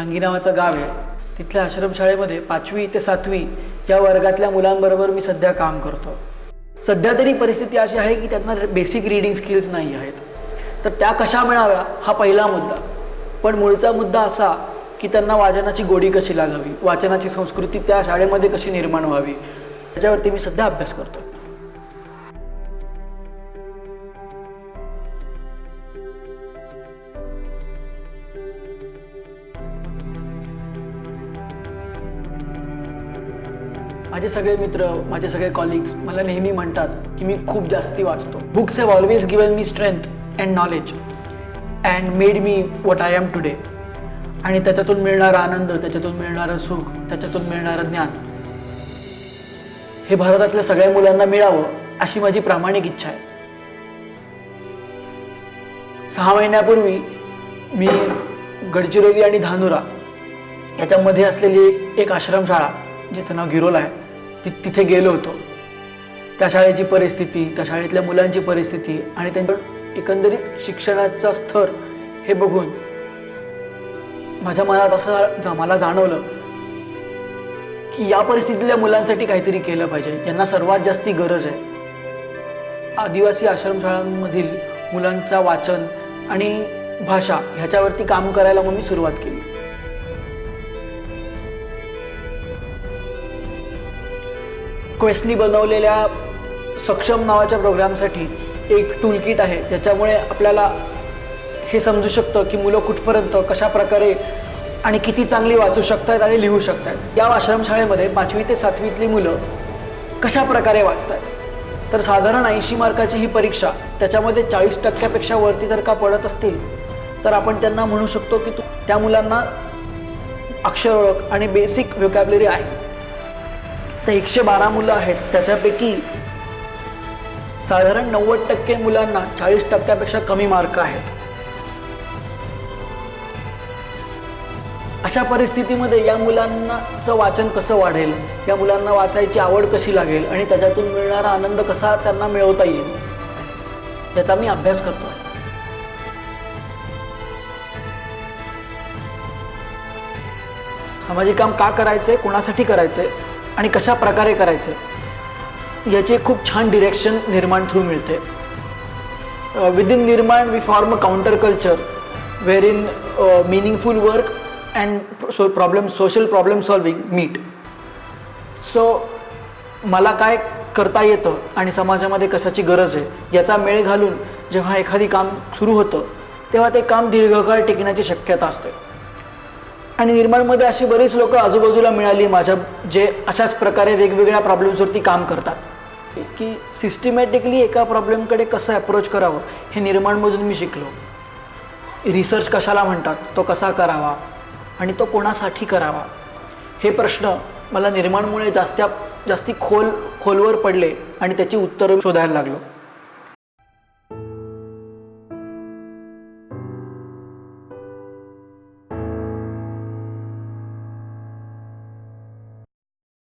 रांगी नावाचं गाव आहे. तिथल्या आश्रमशाळेमध्ये पाचवी ते सातवी या वर्गातल्या मुलांबरोबर मी सध्या काम करतो. सध्या तरी परिस्थिती अशी आहे की त्यांना बेसिक रीडिंग स्किल्स नाही आहेत. तर त्या कशा मिळाव्या हा पहिला मुद्दा. पण मूळचा मुद्दा असा की त्यांना वाचनाची गोडी कशी लागावी? वाचनाची संस्कृती त्या शाळेमध्ये कशी निर्माण व्हावी? त्याच्यावरती मी सध्या अभ्यास करतो माझे सगळे मित्र माझे सगळे कॉलिग्स मला नेहमी म्हणतात की मी खूप जास्ती वाचतो. Books have always given me strength and knowledge and made me what I am today आणि त्याच्यातून मिळणारा आनंद त्याच्यातून मिळणारं सुख त्याच्यातून मिळणारं ज्ञान हे भारतातल्या सगळ्या मुलांना मिळावं अशी माझी प्रामाणिक इच्छा आहे. सहा महिन्यापूर्वी मी गडचिरोली आणि धानुरा याच्यामध्ये असलेली एक आश्रमशाळा ज्याचं नाव गिरोला आहे ति तिथे गेलो होतो. त्या शाळेची परिस्थिती त्या शाळेतल्या मुलांची परिस्थिती आणि त्यांच्या एकंदरीत शिक्षणाचा स्तर हे बघून माझ्या मनात असं जा मला जाणवलं की या परिस्थितीतल्या मुलांसाठी काहीतरी केलं पाहिजे. यांना सर्वात जास्ती गरज आहे. आदिवासी आश्रमशाळांमधील मुलांचा वाचन आणि भाषा ह्याच्यावरती काम करायला मग मी सुरुवात केली. क्वेस्टनी बनवलेल्या सक्षम नावाच्या प्रोग्रामसाठी एक टूलकिट आहे. ज्याच्यामुळे आपल्याला हे समजू शकतं की मुलं कुठपर्यंत कशा प्रकारे आणि किती चांगली वाचू शकतात आणि लिहू शकतात या आश्रमशाळेमध्ये पाचवी ते सातवीतली मुलं कशा प्रकारे वाचतात तर साधारण ऐंशी मार्काची ही परीक्षा त्याच्यामध्ये चाळीस टक्क्यापेक्षा वरती जर का पडत असतील तर आपण त्यांना म्हणू शकतो की त्या मुलांना अक्षर ओळख आणि बेसिक व्होकॅबलरी आहे. तर एकशे बारा मुलं आहेत. त्याच्यापैकी साधारण नव्वद टक्के मुलांना चाळीस टक्क्यापेक्षा कमी मार्क आहेत. अशा परिस्थितीमध्ये या मुलांनाचं वाचन कसं वाढेल? या मुलांना वाचायची आवड कशी लागेल? आणि त्याच्यातून मिळणारा आनंद कसा त्यांना मिळवता येईल? याचा मी अभ्यास करतो सामाजिक काम का करायचंय? कोणासाठी करायचंय? आणि कशा प्रकारे करायचं याचे खूप छान डिरेक्शन निर्माण थ्रू मिळते. Within Nirman we form a counter culture wherein meaningful work and so problem social problem solving meet so मला काय करता येतं आणि समाजामध्ये कशाची गरज आहे याचा मेळ घालून जेव्हा एखादी काम सुरू होतं तेव्हा ते काम दीर्घकाळ टिकण्याची शक्यता असते. आणि निर्माणमध्ये अशी बरीच लोक आजूबाजूला मिळाली माझ्या जे अशाच प्रकारे वेगवेगळ्या प्रॉब्लेम्सवरती काम करतात. की सिस्टमॅटिकली एका प्रॉब्लेमकडे कसं अप्रोच करावं हे निर्माणमधून मी शिकलो. रिसर्च कशाला म्हणतात तो कसा करावा आणि तो कोणासाठी करावा? हे प्रश्न मला निर्माणमुळे जास्त्या जास्ती खोल खोलवर पडले आणि त्याची उत्तरं शोधायला लागलो.